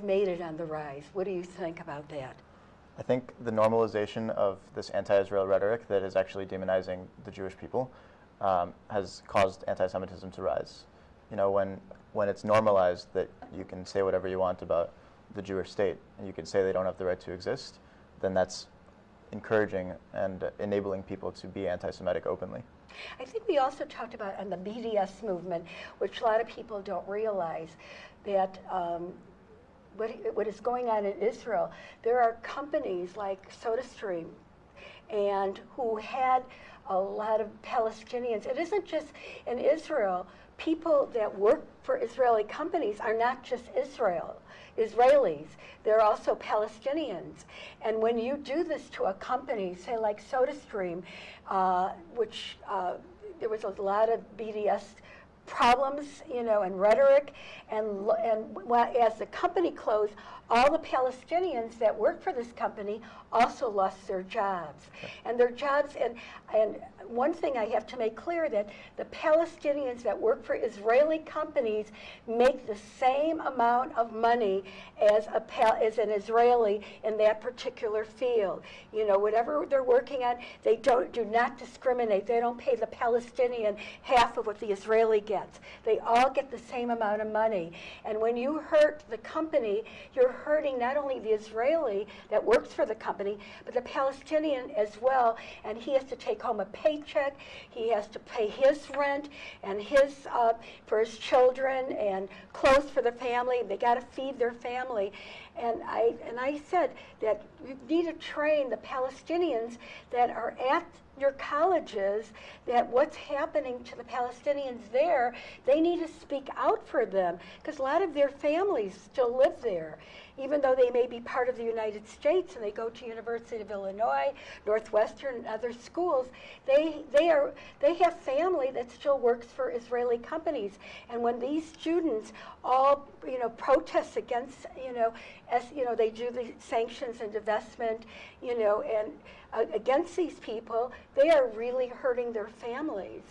has made it on the rise. What do you think about that? I think the normalization of this anti-Israel rhetoric that is actually demonizing the Jewish people um, has caused anti-Semitism to rise. You know, when when it's normalized that you can say whatever you want about the Jewish state and you can say they don't have the right to exist, then that's encouraging and enabling people to be anti-Semitic openly. I think we also talked about on the BDS movement, which a lot of people don't realize, that um, what, what is going on in Israel, there are companies like SodaStream and who had a lot of Palestinians. It isn't just in Israel. People that work for Israeli companies are not just Israel, Israelis. They're also Palestinians. And when you do this to a company, say like SodaStream, uh, which uh, there was a lot of BDS problems, you know, and rhetoric. And, and as the company closed, all the Palestinians that worked for this company also lost their jobs. And their jobs, and, and one thing I have to make clear that the Palestinians that work for Israeli companies make the same amount of money as, a, as an Israeli in that particular field. You know, whatever they're working on, they don't, do not discriminate. They don't pay the Palestinian half of what the Israeli gets. They all get the same amount of money. And when you hurt the company, you're hurting not only the Israeli that works for the company, but the Palestinian as well. And he has to take home a paycheck. He has to pay his rent and his uh, for his children and clothes for the family. They got to feed their family. And I and I said that you need to train the Palestinians that are at your colleges that what's happening to the Palestinians there, they need to speak out for them because a lot of their families still live there even though they may be part of the United States and they go to University of Illinois, Northwestern, and other schools, they, they, are, they have family that still works for Israeli companies. And when these students all, you know, protest against, you know, as, you know, they do the sanctions and divestment, you know, and uh, against these people, they are really hurting their families.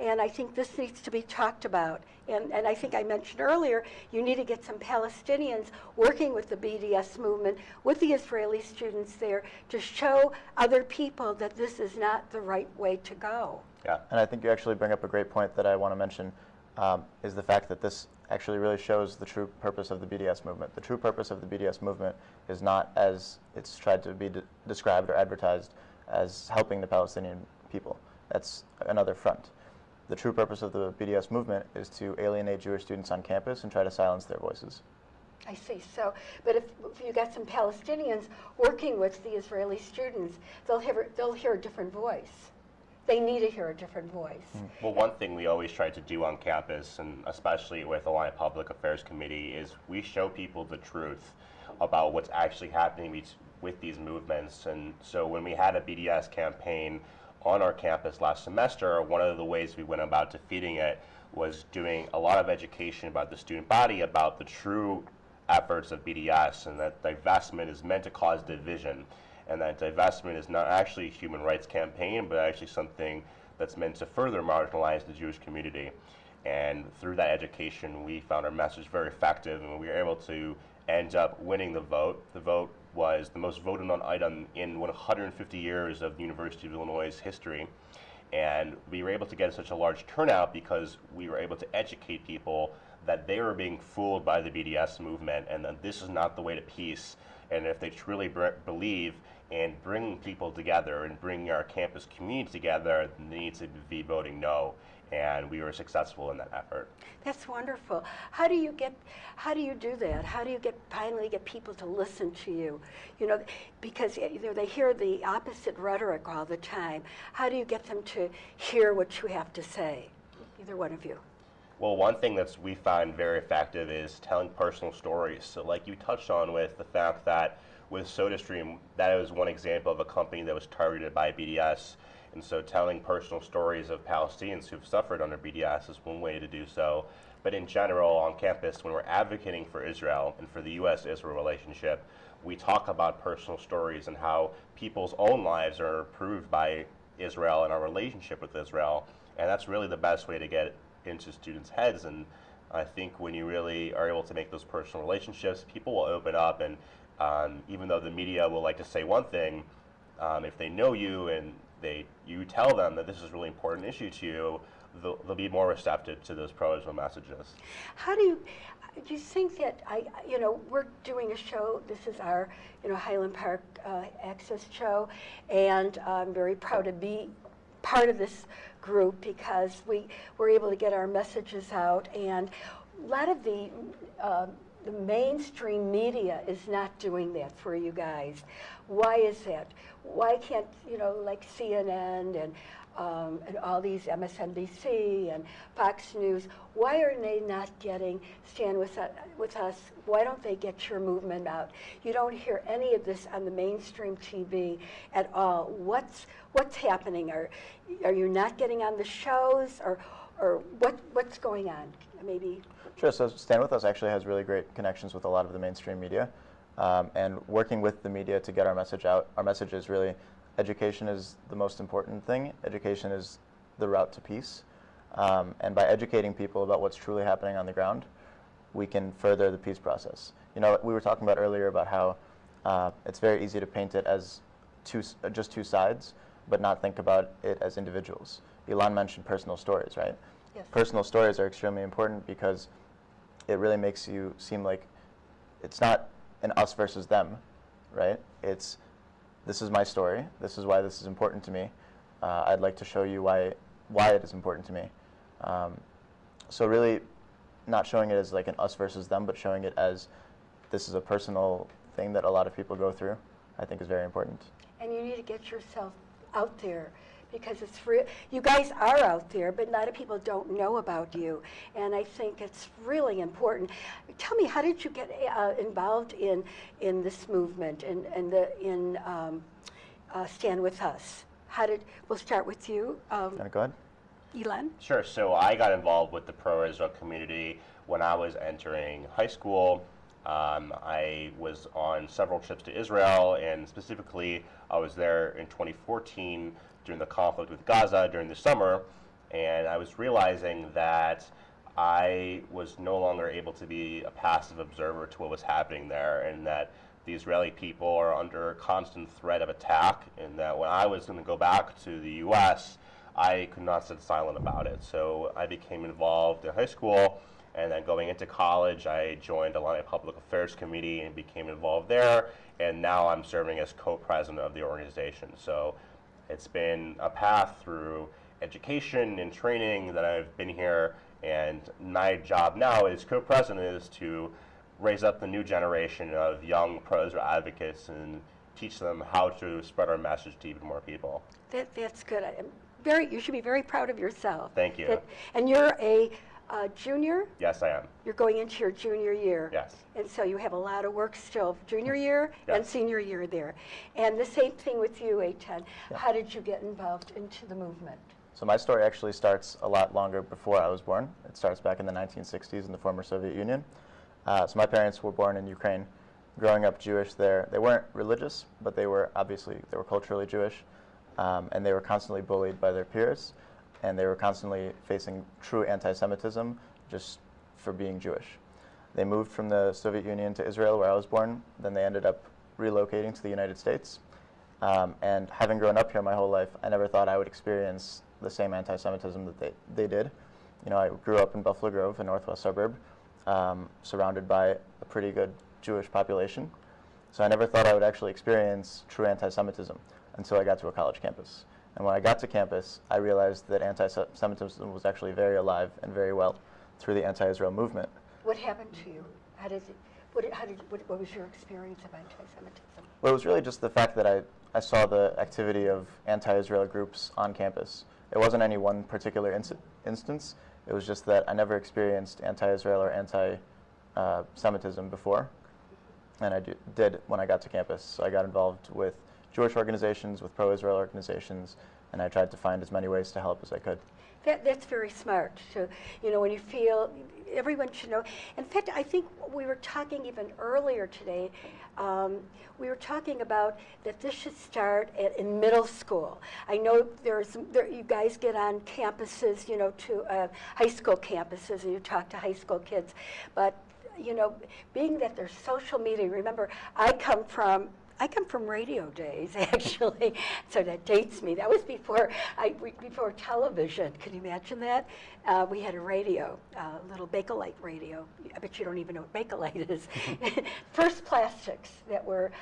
And I think this needs to be talked about. And, and I think I mentioned earlier, you need to get some Palestinians working with the BDS movement, with the Israeli students there, to show other people that this is not the right way to go. Yeah, and I think you actually bring up a great point that I want to mention, um, is the fact that this actually really shows the true purpose of the BDS movement. The true purpose of the BDS movement is not as it's tried to be de described or advertised as helping the Palestinian people. That's another front. The true purpose of the BDS movement is to alienate Jewish students on campus and try to silence their voices. I see. So, but if, if you got some Palestinians working with the Israeli students, they'll hear, they'll hear a different voice. They need to hear a different voice. Mm. Well, one thing we always try to do on campus, and especially with Illini Public Affairs Committee, is we show people the truth about what's actually happening with these movements. And so when we had a BDS campaign on our campus last semester, one of the ways we went about defeating it was doing a lot of education about the student body about the true efforts of BDS and that divestment is meant to cause division and that divestment is not actually a human rights campaign but actually something that's meant to further marginalize the Jewish community. And through that education, we found our message very effective and we were able to end up winning the vote. The vote was the most voted on item in 150 years of the University of Illinois' history. And we were able to get such a large turnout because we were able to educate people that they were being fooled by the BDS movement and that this is not the way to peace. And if they truly believe in bringing people together and bringing our campus community together, they need to be voting no and we were successful in that effort. That's wonderful. How do you get how do you do that? How do you get finally get people to listen to you? You know, because eh, know, they hear the opposite rhetoric all the time. How do you get them to hear what you have to say? Either one of you. Well, one thing that we find very effective is telling personal stories. So like you touched on with the fact that with SodaStream, that was one example of a company that was targeted by BDS and so telling personal stories of Palestinians who've suffered under BDS is one way to do so. But in general, on campus, when we're advocating for Israel and for the U.S. Israel relationship, we talk about personal stories and how people's own lives are improved by Israel and our relationship with Israel. And that's really the best way to get into students' heads and I think when you really are able to make those personal relationships, people will open up, and um, even though the media will like to say one thing, um, if they know you and they you tell them that this is a really important issue to you, they'll, they'll be more receptive to those pro-Israel messages. How do you, do you think that I, you know, we're doing a show. This is our, you know, Highland Park uh, Access show, and I'm very proud to be part of this group because we were able to get our messages out, and a lot of the uh, the mainstream media is not doing that for you guys. Why is that? Why can't you know, like CNN and um, and all these MSNBC and Fox News, why are they not getting stand with, uh, with us? Why don't they get your movement out? You don't hear any of this on the mainstream TV at all. What's what's happening? Are are you not getting on the shows, or or what what's going on? Maybe. Sure. So Stand With Us actually has really great connections with a lot of the mainstream media. Um, and working with the media to get our message out, our message is really education is the most important thing. Education is the route to peace. Um, and by educating people about what's truly happening on the ground, we can further the peace process. You know, we were talking about earlier about how uh, it's very easy to paint it as two, uh, just two sides, but not think about it as individuals. Ilan mentioned personal stories, right? Yes. Personal stories are extremely important because it really makes you seem like it's not an us versus them, right? It's this is my story. This is why this is important to me. Uh, I'd like to show you why why it is important to me. Um, so really, not showing it as like an us versus them, but showing it as this is a personal thing that a lot of people go through. I think is very important. And you need to get yourself out there because it's real. You guys are out there, but a lot of people don't know about you. And I think it's really important. Tell me, how did you get uh, involved in in this movement and and the in um, uh, Stand with Us? How did? We'll start with you, um, go ahead. Ilan. Sure. So I got involved with the pro-Israel community when I was entering high school. Um, I was on several trips to Israel, and specifically, I was there in 2014 during the conflict with Gaza during the summer, and I was realizing that I was no longer able to be a passive observer to what was happening there, and that the Israeli people are under constant threat of attack, and that when I was going to go back to the U.S., I could not sit silent about it. So I became involved in high school, and then going into college, I joined the Illini Public Affairs Committee and became involved there. And now I'm serving as co-president of the organization. So it's been a path through education and training that I've been here. And my job now as co-president is to raise up the new generation of young pro-Israel advocates and teach them how to spread our message to even more people. That, that's good. I'm very. You should be very proud of yourself. Thank you. That- and you're a uh, junior. Yes, I am. You're going into your junior year. Yes. And so you have a lot of work still, junior year and senior year there. And the same thing with you, Eitan. How did you get involved into the movement? So my story actually starts a lot longer before I was born. It starts back in the 1960s in the former Soviet Union. Uh, so my parents were born in Ukraine. Growing up Jewish there, they weren't religious, but they were obviously they were culturally Jewish, um, and they were constantly bullied by their peers, and they were constantly facing true anti-Semitism just for being Jewish. They moved from the Soviet Union to Israel, where I was born. Then they ended up relocating to the United States. Um, and having grown up here my whole life, I never thought I would experience the same anti-Semitism that they, they did. You know, I grew up in Buffalo Grove, a northwest suburb, um, surrounded by a pretty good Jewish population. So I never thought I would actually experience true anti-Semitism until I got to a college campus. And when I got to campus, I realized that anti-Semitism was actually very alive and very well through the anti-Israel movement. What happened to you? How did it, what, how did, what, what was your experience of anti-Semitism? Well, it was really just the fact that I, I saw the activity of anti-Israel groups on campus. It wasn't any one particular instance. It was just that I never experienced anti-Israel or anti-Semitism uh, before, and I d- did when I got to campus. So I got involved with Jewish organizations, with pro-Israel organizations, and I tried to find as many ways to help as I could. That, that's very smart. So, you know, when you feel, everyone should know. In fact, I think we were talking even earlier today. Um, we were talking about that this should start at, in middle school. I know there's, there, you guys get on campuses, you know, to uh, high school campuses, and you talk to high school kids, but you know, being that there's social media, remember, I come from I come from radio days, actually, so that dates me. That was before I before television. Can you imagine that? Uh, we had a radio, a uh, little Bakelite radio. I bet you don't even know what Bakelite is. First plastics that were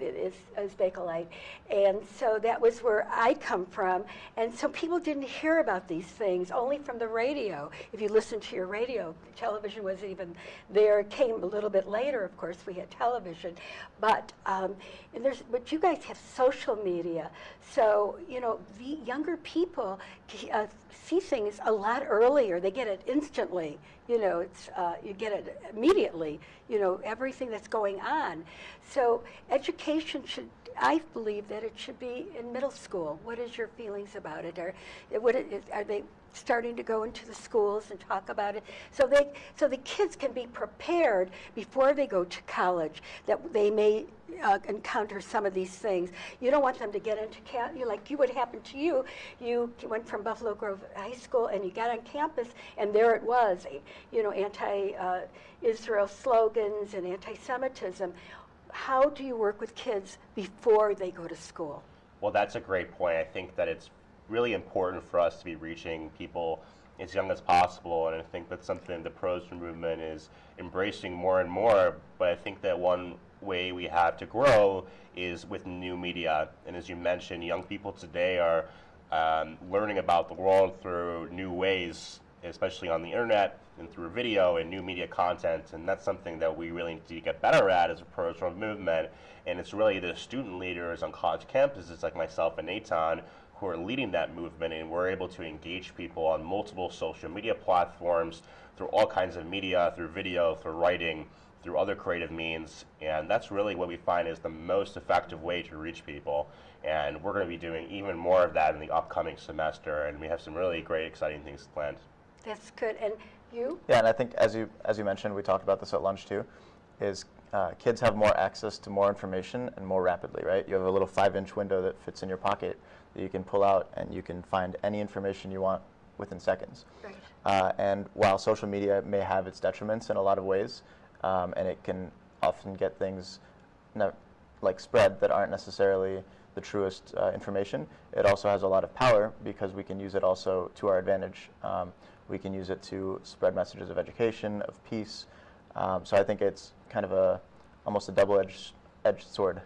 is, is Bakelite, and so that was where I come from. And so people didn't hear about these things only from the radio. If you listen to your radio, television wasn't even there. It came a little bit later. Of course, we had television, but um, and there's, but you guys have social media, so you know the younger people uh, see things a lot earlier. They get it instantly. You know, it's uh, you get it immediately. You know everything that's going on. So education should. I believe that it should be in middle school. What is your feelings about it? Are, are they starting to go into the schools and talk about it. So they so the kids can be prepared before they go to college that they may uh, encounter some of these things. You don't want them to get into camp you like you what happened to you. You went from buffalo grove high school and you got on campus and there it was you know anti uh, israel slogans and anti-semitism. How do you work with kids before they go to school? Well that's a great point. I think that it's really important for us to be reaching people as young as possible. And I think that's something the pros movement is embracing more and more. But I think that one way we have to grow is with new media. And as you mentioned, young people today are um, learning about the world through new ways, especially on the internet and through video and new media content. And that's something that we really need to get better at as a pro movement. And it's really the student leaders on college campuses like myself and Eitan who are leading that movement, and we're able to engage people on multiple social media platforms through all kinds of media, through video, through writing, through other creative means, and that's really what we find is the most effective way to reach people. And we're going to be doing even more of that in the upcoming semester, and we have some really great, exciting things planned. That's good. And you? Yeah, and I think as you as you mentioned, we talked about this at lunch too, is uh, kids have more access to more information and more rapidly, right? You have a little five-inch window that fits in your pocket that you can pull out and you can find any information you want within seconds. Right. Uh, and while social media may have its detriments in a lot of ways, um, and it can often get things like spread that aren't necessarily the truest uh, information, it also has a lot of power because we can use it also to our advantage. Um, we can use it to spread messages of education, of peace. Um, so I think it's kind of a almost a double-edged edged sword.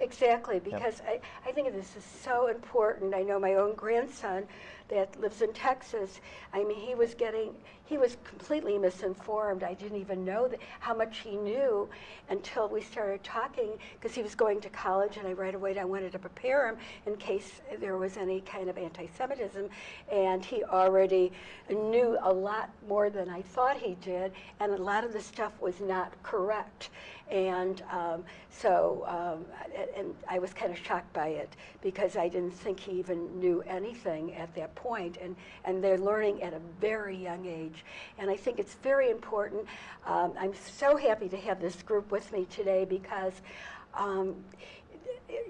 Exactly, because yep. I, I think this is so important. I know my own grandson that lives in Texas. I mean, he was getting, he was completely misinformed. I didn't even know that, how much he knew until we started talking because he was going to college, and I right away I wanted to prepare him in case there was any kind of anti-Semitism, and he already knew a lot more than I thought he did, and a lot of the stuff was not correct. And um, so, um, and I was kind of shocked by it because I didn't think he even knew anything at that point, and, and they're learning at a very young age. And I think it's very important. Um, I'm so happy to have this group with me today because um,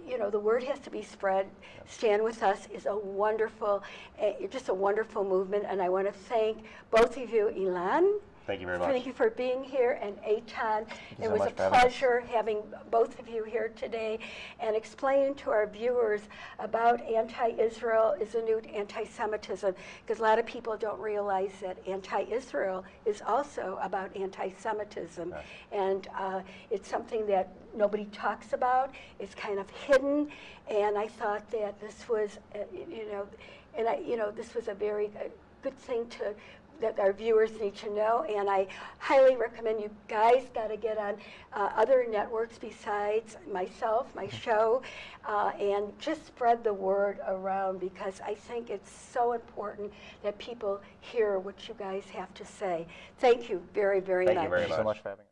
you know, the word has to be spread. Stand with Us is a wonderful, uh, just a wonderful movement, and I want to thank both of you, Ilan Thank you very much. Thank you for being here, and Eitan. It so was a pleasure having both of you here today and explaining to our viewers about anti-Israel is a new anti-Semitism, because a lot of people don't realize that anti-Israel is also about anti-Semitism, right. and uh, it's something that nobody talks about. It's kind of hidden, and I thought that this was, uh, you know, and I, you know, this was a very uh, good thing to that our viewers need to know. And I highly recommend you guys got to get on uh, other networks besides myself, my show, uh, and just spread the word around because I think it's so important that people hear what you guys have to say. Thank you very, very Thank much. Thank you very much. so much for having